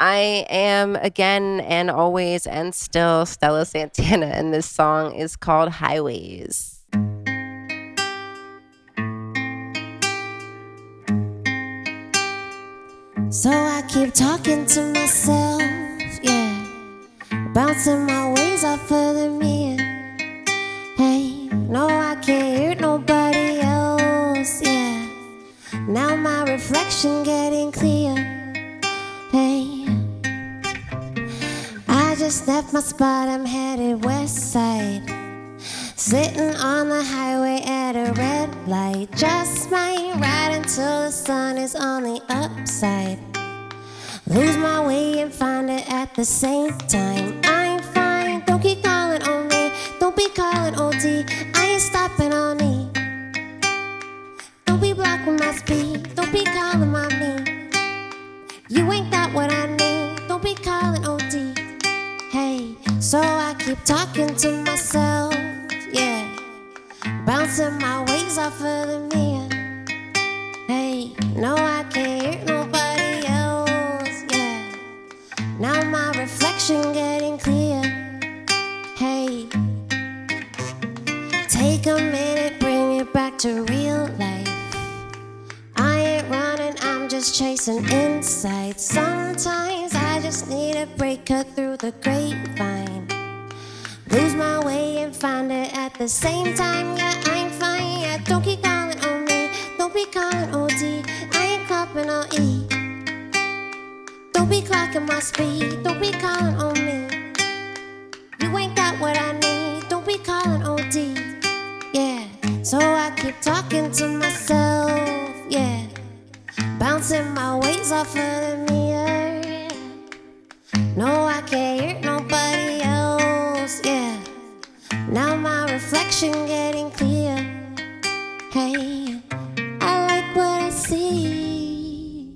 I am again and always and still Stella Santana, and this song is called Highways. So I keep talking to myself, yeah, bouncing my ways off of the mirror. Hey, no, I can't hear nobody else, yeah. Now my reflection getting clear. Hey, left my spot, I'm headed west side. Sitting on the highway at a red light. Just might ride until the sun is on the upside. Lose my way and find it at the same time. I'm fine, don't keep calling on me. Don't be calling OD, I ain't stopping on me. Don't be blocking my speed, don't be calling my me. You ain't keep talking to myself, yeah. Bouncing my ways off of the mirror. Hey, no, I can't hear nobody else, yeah. Now my reflection getting clear. Hey, take a minute, bring it back to real life. I ain't running, I'm just chasing insight. Sometimes I just need a break, cut through the grapevine. Find it at the same time. Yeah, I'm fine. Yeah, don't keep calling on me. Don't be calling OD. I ain't clapping on E. Don't be clocking my speed. Don't be calling on me. You ain't got what I need. Don't be calling OD. Yeah, so I keep talking to myself. Yeah, bouncing my ways off of the now my reflection getting clear. Hey, I like what I see.